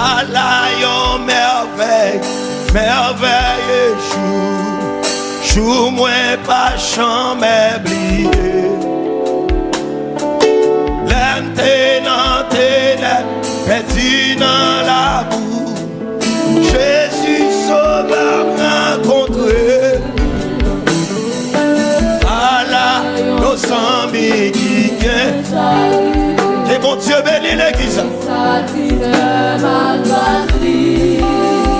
à lion merveille, merveille jour, jour moins pas jamais brillé. L'aime dans ténèbres, perdu dans la boue, Jésus sauveur rencontré. À la nos amis qui mon Dieu bénit l'église.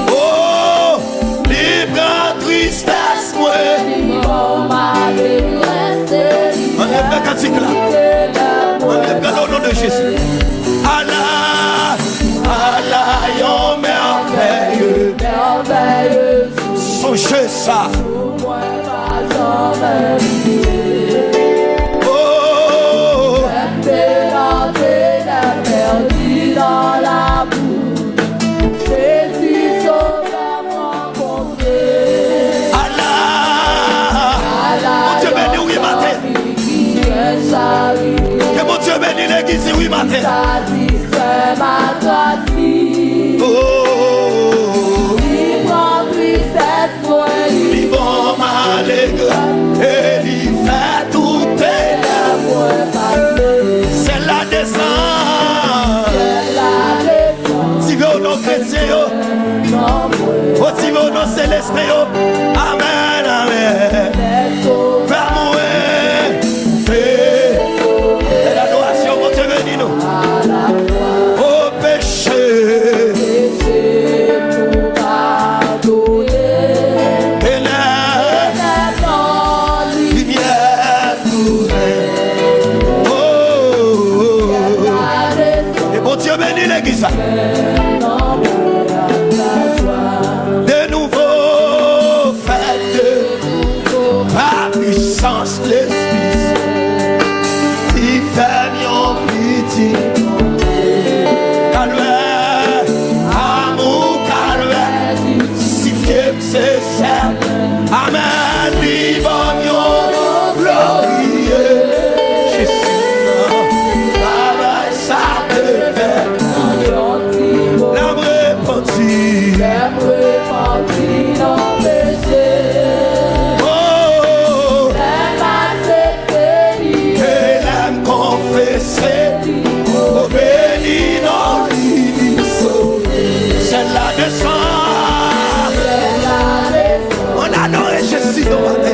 Oh, libre en tristesse, moi. On lève le cantique là. On lève le nom de Jésus. Allah, Allah, yon merveilleux. Songez ça. sang. On a nos réjouis dans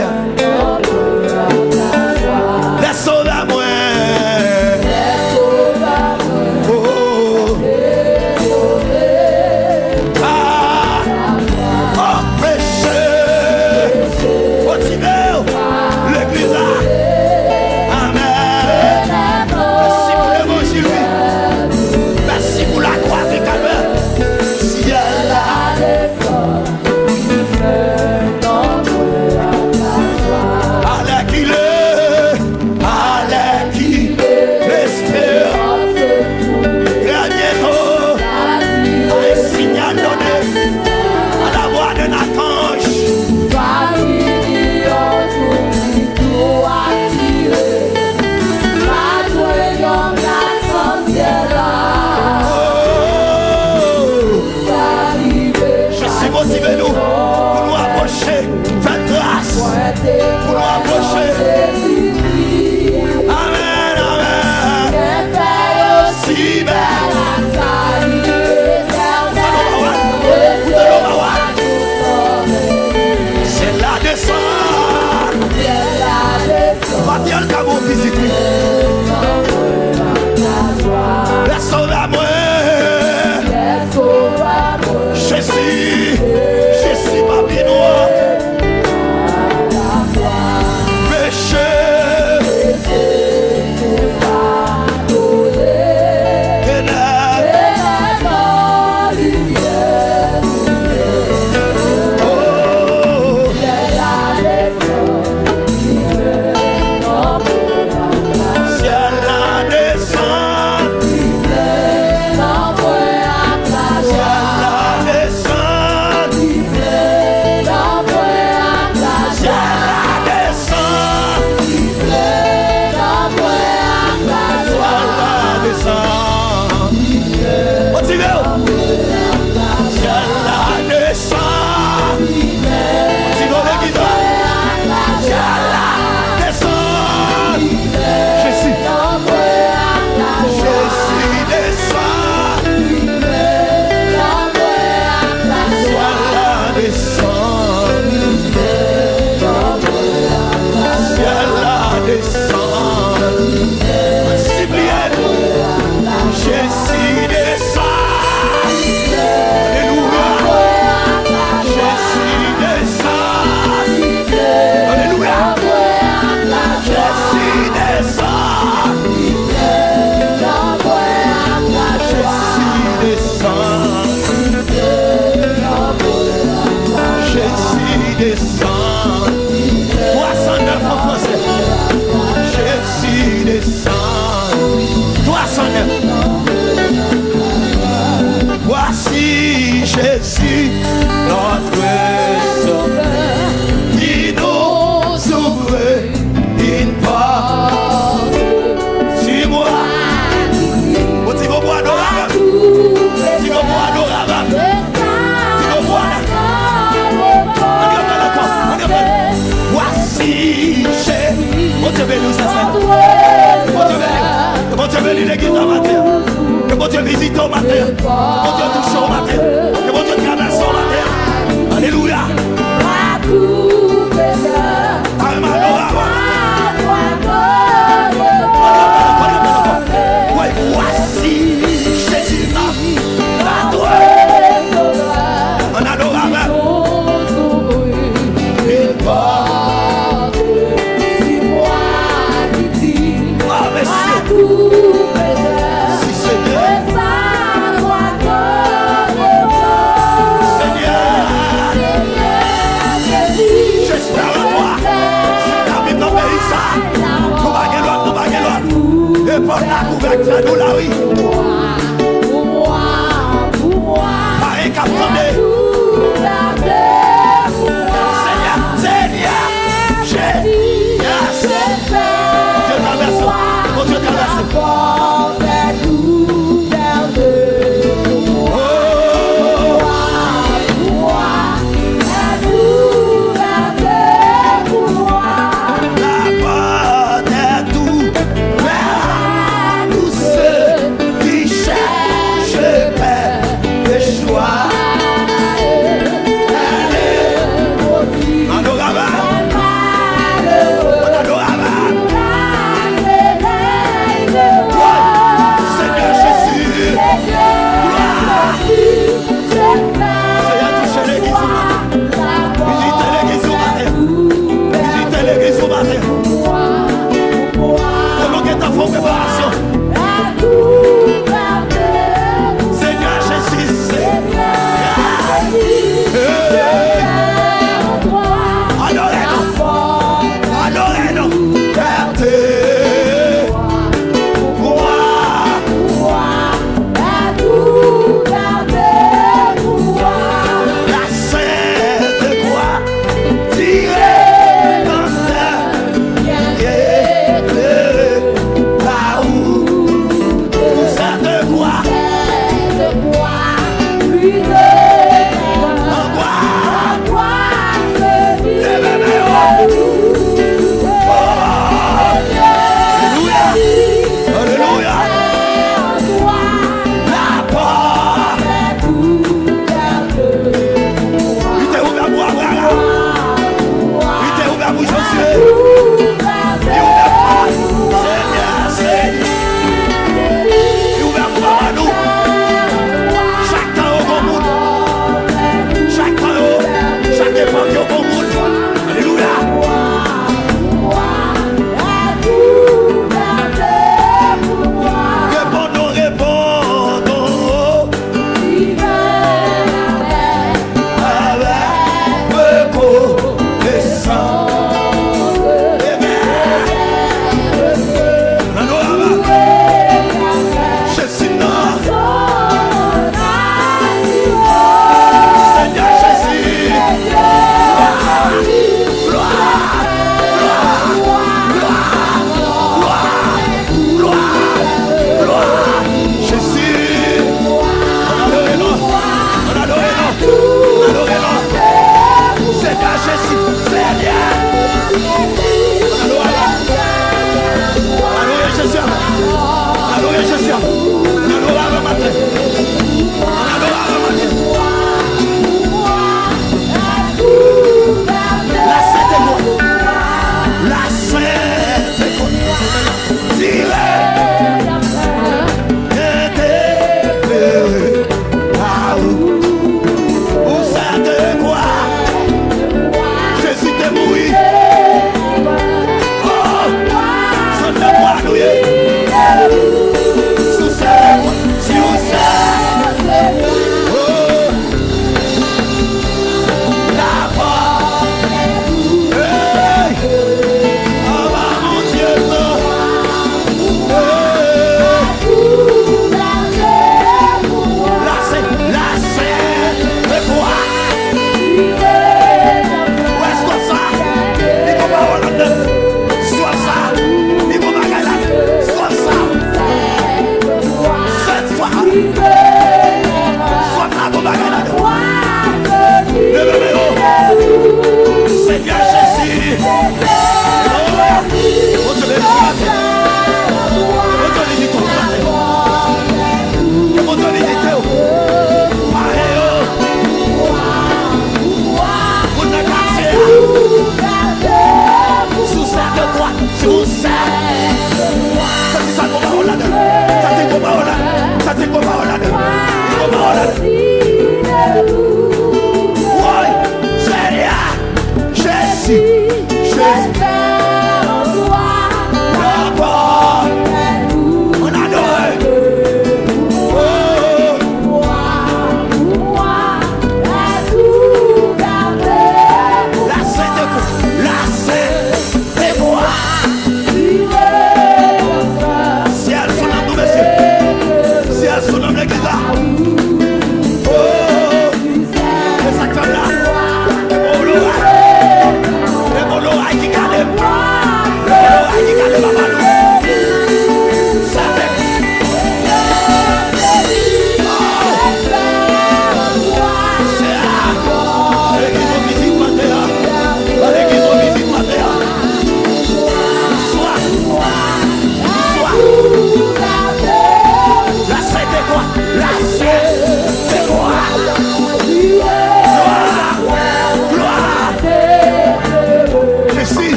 Mon Dieu touchant la terre. Et mon Dieu traversant la terre. Alléluia.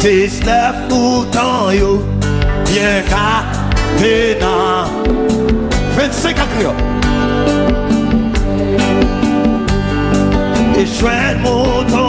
19 août yo. Bien qu'à tenant 25 à Creole et mon temps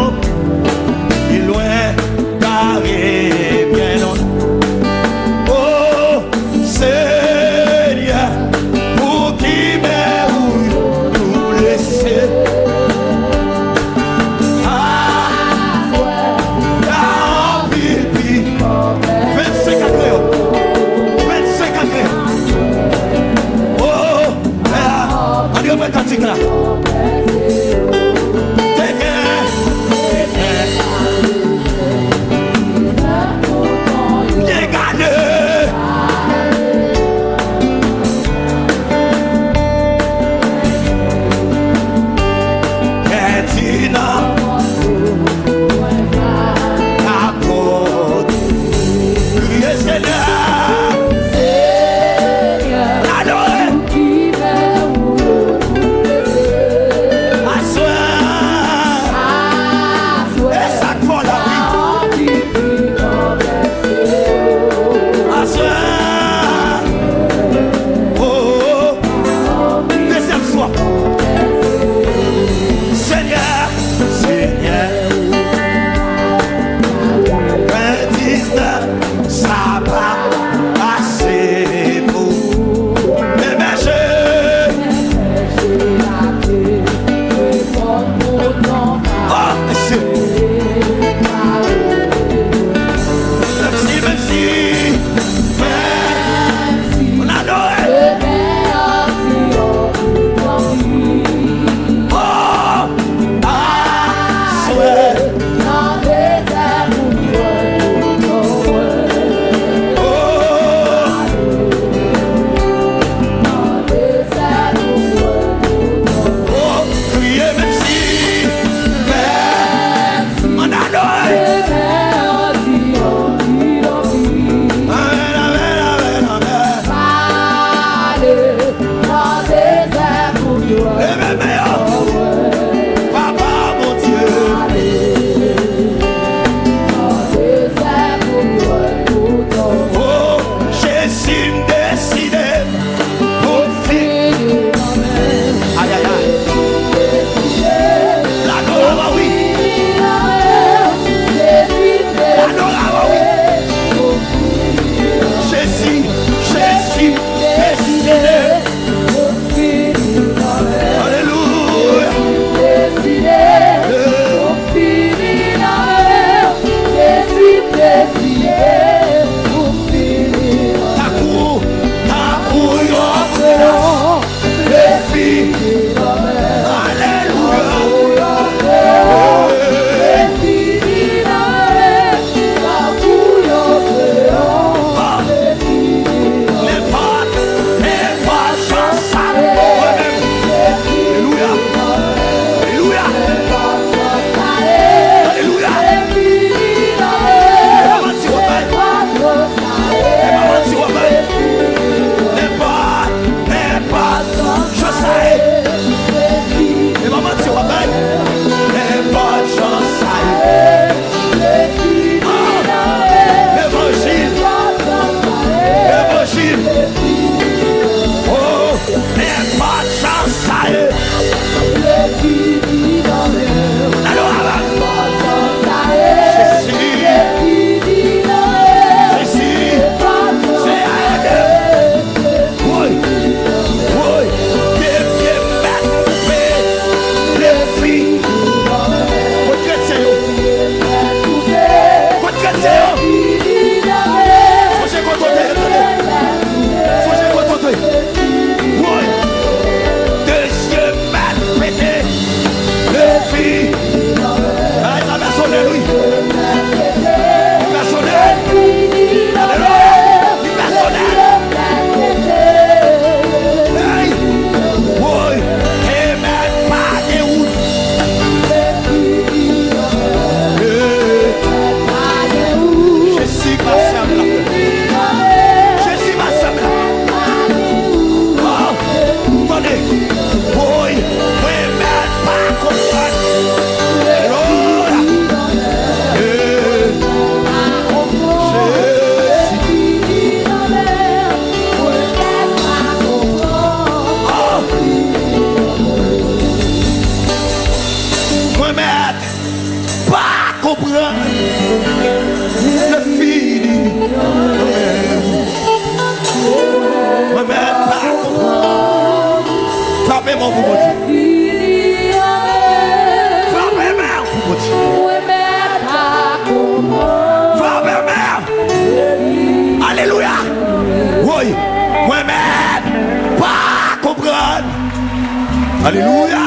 Alléluia.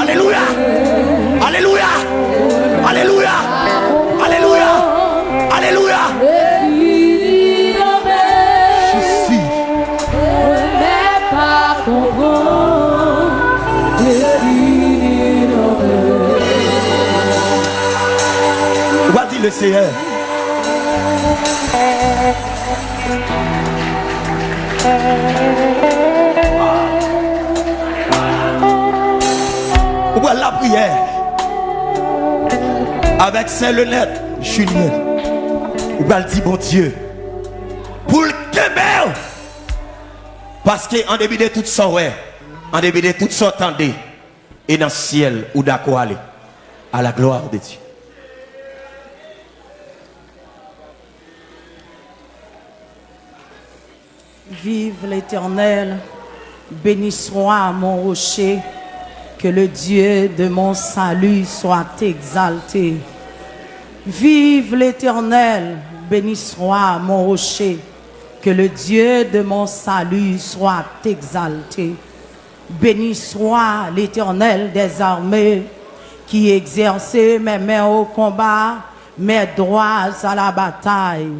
Alléluia. Alléluia. Alléluia. Alléluia. Alléluia. Je suis. Va dire le Seigneur? Avec Saint-Lenette, Julien. Ou va dire, bon Dieu, pour le Québec. Parce qu'en début de tout ça, ouais, en début de tout ça, attendez, et dans le ciel, ou d'accord aller, à la gloire de Dieu. Vive l'Éternel, béni soit mon rocher, que le Dieu de mon salut soit exalté. Vive l'Éternel, béni soit mon rocher, que le Dieu de mon salut soit exalté. Béni soit l'Éternel des armées, qui exerçait mes mains au combat, mes droits à la bataille.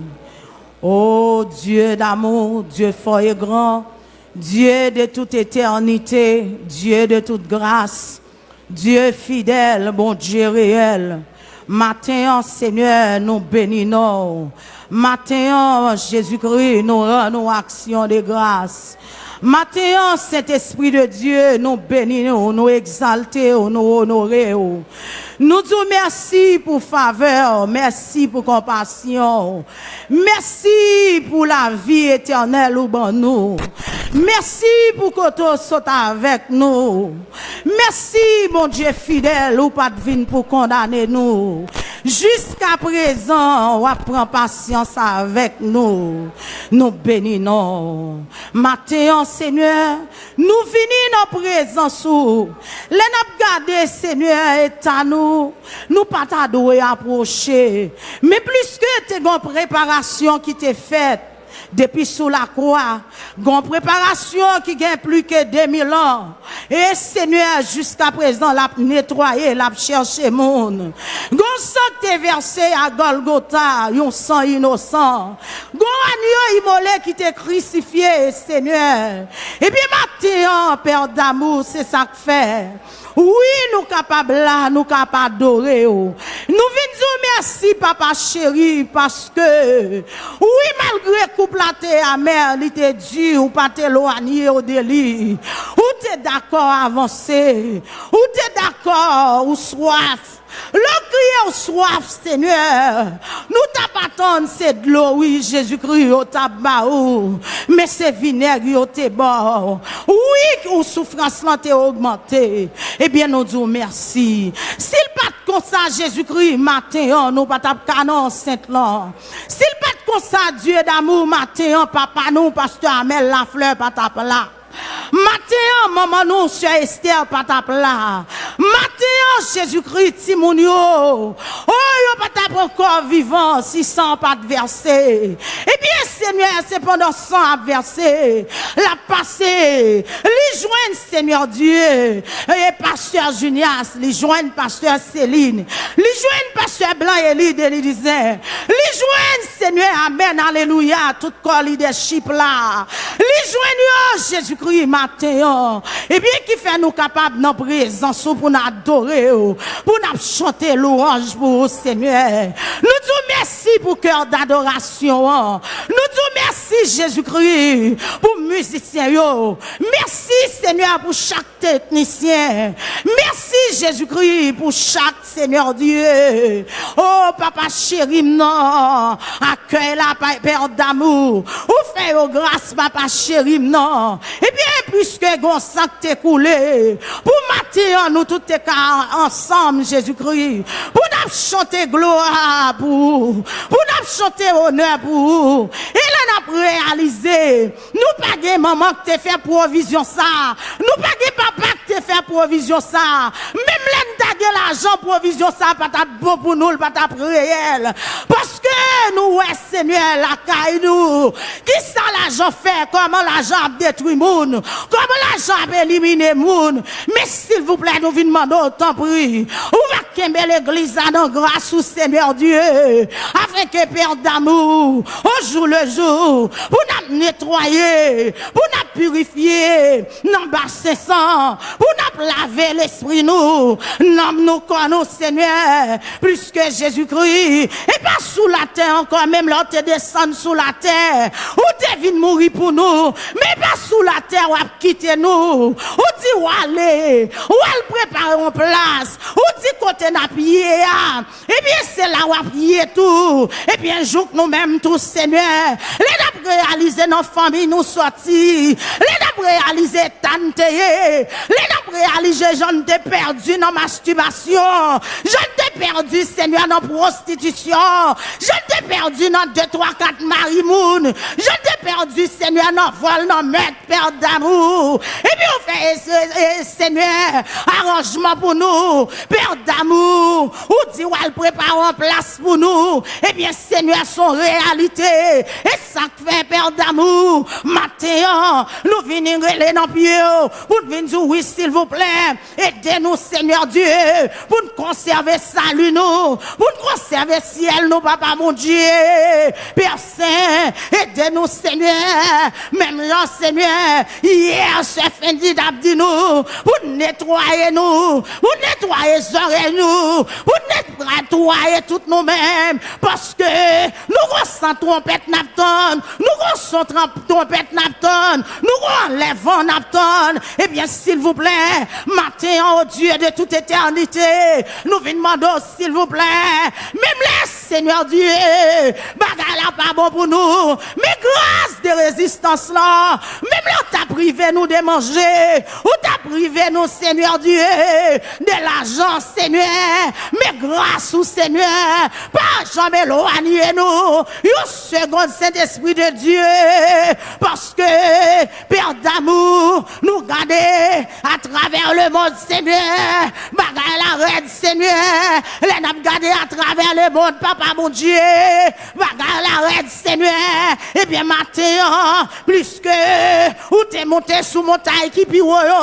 Ô Dieu d'amour, Dieu fort et grand, Dieu de toute éternité, Dieu de toute grâce, Dieu fidèle, bon Dieu réel. Matin, Seigneur, nous bénissons. Matin, Jésus-Christ, nous rendons action de grâce. Matin, Saint-Esprit de Dieu, nous bénissons, nous exaltons, nous honorons. Nous disons merci pour faveur, merci pour compassion, merci pour la vie éternelle ou bon nous. Merci pour que tu sois avec nous. Merci, mon Dieu fidèle, ou pas de vine pour condamner nous. Jusqu'à présent, on prend patience avec nous. Nous bénissons. Matin, Seigneur, nous venons en présence. Les gardé, Seigneur, est à nous. Nous pas t'adorer approcher. Mais plus que tes une préparation qui t'est faite, depuis sous la croix, une préparation qui gagne plus que 2000 ans. Et Seigneur, jusqu'à présent, l'a nettoyé, l'a cherché monde. Gon sang versé à Golgotha, un sang innocent. Gon agneau immolé qui t'est crucifié, Seigneur. Et puis maintenant, Père d'amour, c'est ça que fait. Oui, nous capables là, nous capables d'adorer. Nous venons merci, papa chéri, parce que, oui, malgré couple la amer, il était dur, ou pas t'éloigner au délit. Ou t'es d'accord avancer. Ou t'es d'accord, ou soif. Le crier au soif, Seigneur. Nous t'appatons, c'est de l'eau, oui, Jésus-Christ, au tabac, mais c'est vinaigre, au bon. Oui, ou souffrance là t'est augmentée. Eh bien, nous disons merci. S'il pas comme ça, Jésus-Christ, matin, nous pas canon sainte là. S'il pas comme ça, Dieu d'amour, matin, papa, nous, pasteur Amel, la fleur, pas là. Matin, maman, nous, sur Esther, patapla. Matin, Jésus-Christ, Timounio. Oh, yo patap encore vivant, si sans pas de verser. Eh bien, Seigneur, c'est pendant sans verser. La passé. Les joindre, Seigneur Dieu. Et pasteur Junias, les joindre pasteur Céline. Les joindre pasteur Blanc et de l'Élysée. Les joindre, Seigneur, Amen, Alléluia, tout corps leadership là. Les joindre, Jésus matin, et eh bien qui fait nous capables de présence pour nous adorer, pour nous chanter louange pour Seigneur. Nous disons merci pour cœur d'adoration. Nous merci Jésus-Christ pour musiciens. Merci Seigneur pour chaque technicien. Merci Jésus-Christ pour chaque Seigneur Dieu. Oh Papa chéri, non. Accueille la Père d'amour. Ou fait grâce Papa chéri, non. Et bien, puisque gon sang t'est coulé, pour matin, nous tous ensemble, Jésus-Christ, pour nous chanter gloire pour, pour nous chanter honneur pour, là, nous réalisé, nous pas maman qui t'a fait provision ça, nous pas papa qui t'a fait provision ça, même de l'argent, provision, ça pas bon pour nous, pas réel. Parce que nous, ouais, Seigneur, la caille nous. Qui ça l'argent fait? Comment l'argent détruit moun? Comment l'argent a éliminé moun? Mais s'il vous plaît, nous venons demander autant prix. Ouvrez l'église dans grâce au Seigneur Dieu? Afin que Père d'amour, au jour le jour, pour nous nettoyer, pour nous purifier, nous basser sang, pour nous laver l'esprit nous, nous nous connaissons Seigneur, plus que Jésus-Christ, et pas sous la terre encore, même là, te descendre sous la terre, ou te venu mourir pour nous, mais pas sous la terre, ou quitter nous, ou dit où aller, ou elle prépare en place, ou dit côté n'a pied, et bien c'est là où prié tout, et bien joue nous-mêmes tous, Seigneur, les n'a réaliser nos familles, nous sortir, les n'a réaliser tante, les n'a réaliser j'en t'ai perdu dans masturbation, j'en perdu, Seigneur, dans prostitution, j'en t'ai perdu dans deux, trois, quatre marimoun, j'en t'ai perdu, Seigneur, dans vol, dans maître, père d'amour, et bien on fait, Seigneur, arrangement pour nous, père d'amour, ou dit, elle prépare en place pour nous, et bien, Seigneur, son réalité, et ça fait, père d'amour, matin, nous venons les dans pied, pour venir oui, s'il vous plaît, aidez-nous, Seigneur Dieu, pour nous conserver salut, nous, pour nous conserver ciel, nous, papa, mon Dieu, Père Saint, aidez-nous, Seigneur, même là, Seigneur, hier, chef Indy dit nous, pour nettoyer nous, pour nettoyer les nous, pour nettoyer toutes nous-mêmes, parce que nous ressentons trompette Napton, nous ressentons trompette Napton, nous enlevons Napton, eh bien, s'il vous plaît, matin, oh Dieu de toute éternité, nous venons s'il vous plaît, même les Seigneur Dieu, bagarre là pas bon pour nous, mais grâce de résistance là, même là t'as privé nous de manger, ou t'as privé nous, Seigneur Dieu, de l'argent, Seigneur, mais grâce au Seigneur, pas jamais éloigner nous, une seconde Saint-Esprit de Dieu, parce que, Père d'amour, nous garder à travers le monde, Seigneur, bagarre la reine, Seigneur, Le nap gade a traver le moun, papa moun diye, baga la red senye, ebyen mate yon, plis ke ou te monte sou montay ki pi woyo,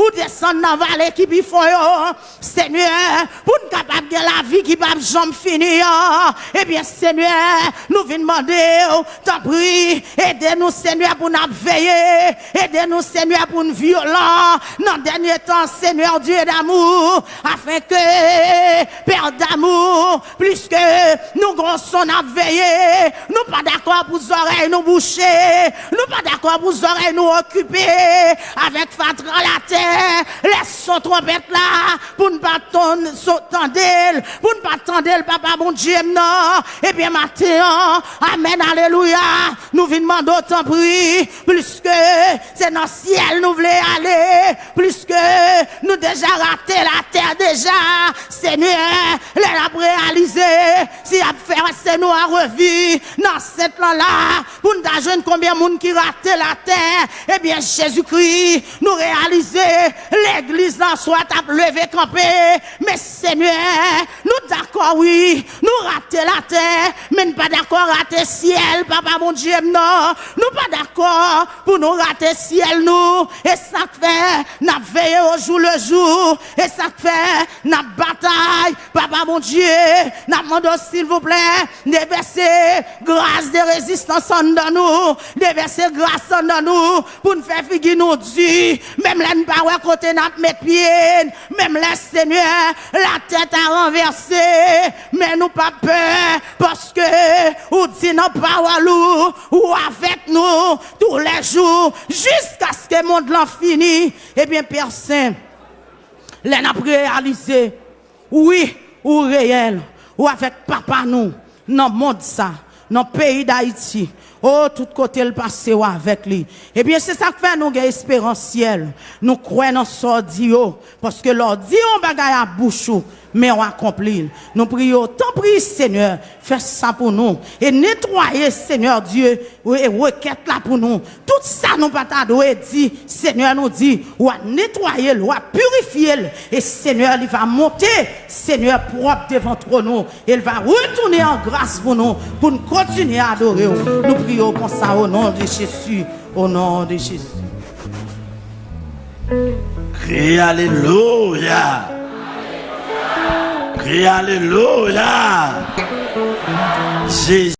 ou desen nan vale ki pi foyo, senye, pou n kapap gen la vi ki pap jom fini yon, ebyen senye, nou vin mande ou, ta pri, ede nou senye pou nap veye, ede nou senye pou n violan, nan denye tan senye ou diye d'amour, afen ke, Père d'amour, plus que nous grossons à veiller, nous pas d'accord pour les oreilles nous boucher, nous pas d'accord pour les oreilles nous occuper, avec fatra la terre, laisse son trompette là, pour ne pas tendre, pour ne pas tendre, papa, mon Dieu, non, et bien matin, amen, alléluia, nous venons demander autant prix, plus que c'est dans le ciel nous voulons aller, plus que nous déjà raté la terre déjà, Seigneur, lè la realize, si ap fè rase nou a revi, nan set lan la, pou nou da jwen konbyen moun ki rate la tè, eh ebyen Jésus-Kri, nou realize, l'Eglise nan swat ap leve kampè, mè sènyè, nou d'akor oui, nou rate la tè, mè nou pa d'akor rate siel, papa moun djem nan, nou pa d'akor pou nou rate siel nou, e sak fè, nan veye ou jou le jou, e sak fè, nan batay, papa mon Dieu, demandé s'il vous plaît, déverser grâce de résistance en nous, déverser grâce en nous, pour nous faire figuer nous Dieu, même là, nous pas côté n'a mettre pied, même là, Seigneur, la tête a renversé, mais nous pas peur, parce que, ou dit non pas ou avec nous, tous les jours, jusqu'à ce que le monde l'en finit, eh bien, Père Saint, les n'a réalisé, oui, ou réel, ou avec papa nous, dans le monde ça, dans le pays d'Haïti. Oh, tout côté le passé avec lui. Eh bien, c'est ça que fait nous espérance ciel. Nous croyons dans sordio. Parce que l'ordi on bagaille à bouchou. mais on accomplit. Nous prions, tant prie Seigneur, fais ça pour nous. Et nettoyer, Seigneur Dieu, et requête là pour nous. Tout ça, nous pas dit, Seigneur nous dit, ou à nettoyer, ou à purifier. Et Seigneur, il va monter, Seigneur, propre devant nous. Il va retourner en grâce pour nous, pour nous continuer à adorer. Nous comme au nom de Jésus. Au nom de Jésus. Crie Alléluia. Crie Alléluia. Jésus.